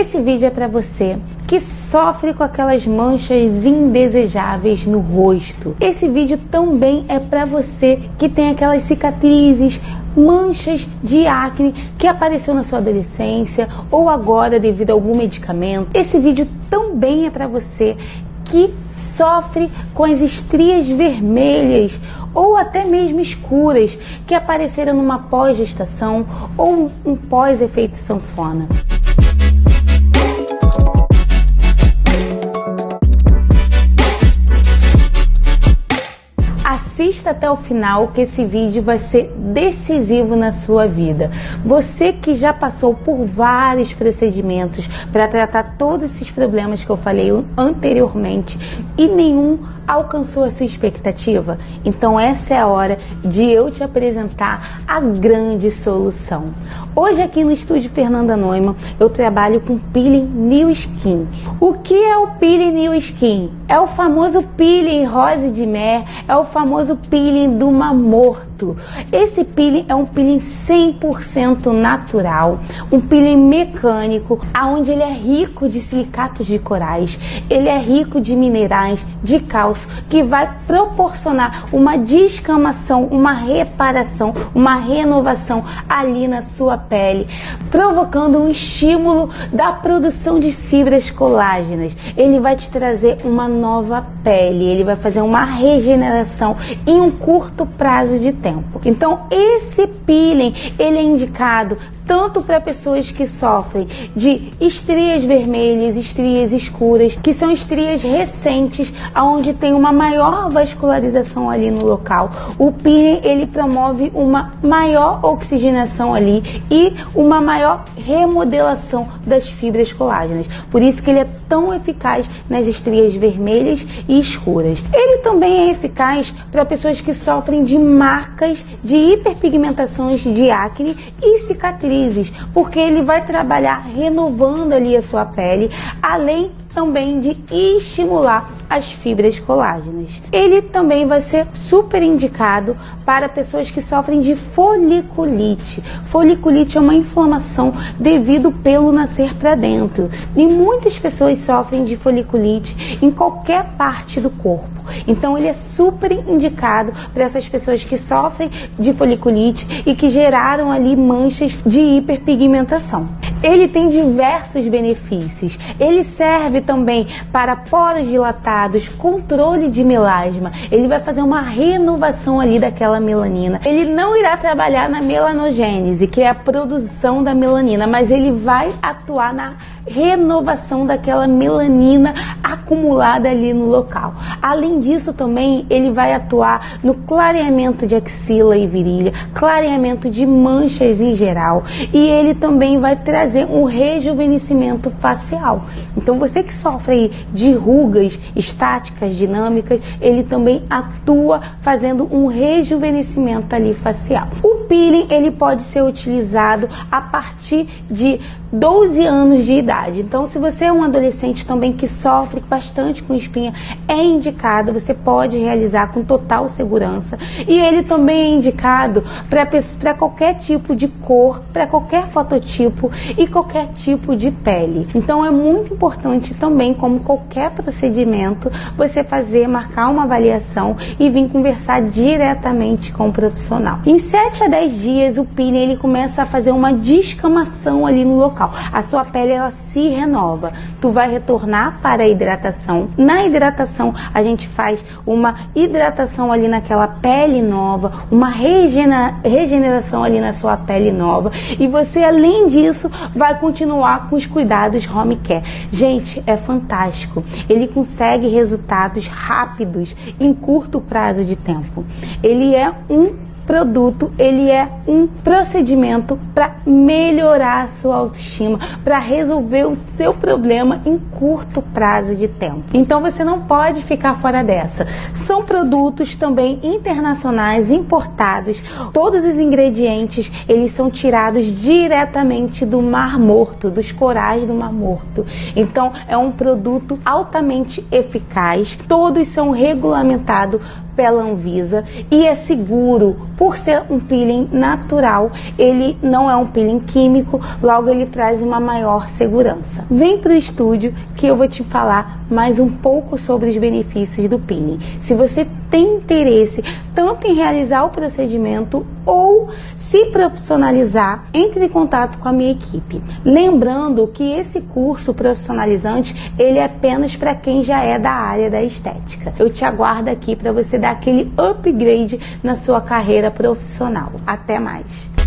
Esse vídeo é para você que sofre com aquelas manchas indesejáveis no rosto. Esse vídeo também é para você que tem aquelas cicatrizes, manchas de acne que apareceu na sua adolescência ou agora devido a algum medicamento. Esse vídeo também é para você que sofre com as estrias vermelhas ou até mesmo escuras que apareceram numa pós-gestação ou um pós-efeito sanfona. Até o final que esse vídeo vai ser decisivo na sua vida. Você que já passou por vários procedimentos para tratar todos esses problemas que eu falei anteriormente e nenhum alcançou a sua expectativa? Então essa é a hora de eu te apresentar a grande solução. Hoje aqui no estúdio Fernanda Neumann eu trabalho com peeling New Skin. O que é o peeling New Skin? É o famoso peeling rose de mer, é o famoso peeling do Esse peeling é um peeling 100% natural, um peeling mecânico, aonde ele é rico de silicatos de corais, ele é rico de minerais, de cálcio que vai proporcionar uma descamação, uma reparação, uma renovação ali na sua pele, provocando um estímulo da produção de fibras colágenas. Ele vai te trazer uma nova pele, ele vai fazer uma regeneração em um curto prazo de tempo. Então, esse peeling, ele é indicado tanto para pessoas que sofrem de estrias vermelhas, estrias escuras, que são estrias recentes, onde tem uma maior vascularização ali no local. O peeling ele promove uma maior oxigenação ali e uma maior remodelação das fibras colágenas. Por isso que ele é tão eficaz nas estrias vermelhas e escuras. Ele também é eficaz para pessoas que sofrem de marcas de hiperpigmentações de acne e cicatrizes porque ele vai trabalhar renovando ali a sua pele, além também de estimular as fibras colágenas. Ele também vai ser super indicado para pessoas que sofrem de foliculite. Foliculite é uma inflamação devido pelo nascer para dentro. E muitas pessoas sofrem de foliculite em qualquer parte do corpo. Então ele é super indicado para essas pessoas que sofrem de foliculite e que geraram ali manchas de hiperpigmentação. Ele tem diversos benefícios. Ele serve também para poros dilatados, controle de melasma. Ele vai fazer uma renovação ali daquela melanina. Ele não irá trabalhar na melanogênese, que é a produção da melanina, mas ele vai atuar na renovação daquela melanina acumulada ali no local. Além disso, também ele vai atuar no clareamento de axila e virilha, clareamento de manchas em geral, e ele também vai trazer um rejuvenescimento facial. Então, você que sofre de rugas estáticas, dinâmicas, ele também atua fazendo um rejuvenescimento ali facial. O peeling ele pode ser utilizado a partir de 12 anos de idade. Então, se você é um adolescente também que sofre bastante com espinha, é indicado, você pode realizar com total segurança. E ele também é indicado para qualquer tipo de cor, para qualquer fototipo e qualquer tipo de pele. Então, é muito importante também, como qualquer procedimento, você fazer, marcar uma avaliação e vir conversar diretamente com o profissional. Em 7 a 10 dias, o peeling ele começa a fazer uma descamação ali no local local. A sua pele ela se renova. Tu vai retornar para a hidratação. Na hidratação, a gente faz uma hidratação ali naquela pele nova, uma regenera regeneração ali na sua pele nova. E você, além disso, vai continuar com os cuidados home care. Gente, é fantástico. Ele consegue resultados rápidos em curto prazo de tempo. Ele é um produto ele é um procedimento para melhorar a sua autoestima, para resolver o seu problema em curto prazo de tempo. Então você não pode ficar fora dessa. São produtos também internacionais importados. Todos os ingredientes eles são tirados diretamente do Mar Morto, dos corais do Mar Morto. Então é um produto altamente eficaz. Todos são regulamentados pela Anvisa e é seguro por ser um peeling natural. Ele não é um peeling químico, logo ele traz uma maior segurança. Vem para o estúdio que eu vou te falar mais um pouco sobre os benefícios do peeling. Se você tem interesse tanto em realizar o procedimento ou se profissionalizar, entre em contato com a minha equipe. Lembrando que esse curso profissionalizante, ele é apenas para quem já é da área da estética. Eu te aguardo aqui para você dar aquele upgrade na sua carreira profissional. Até mais.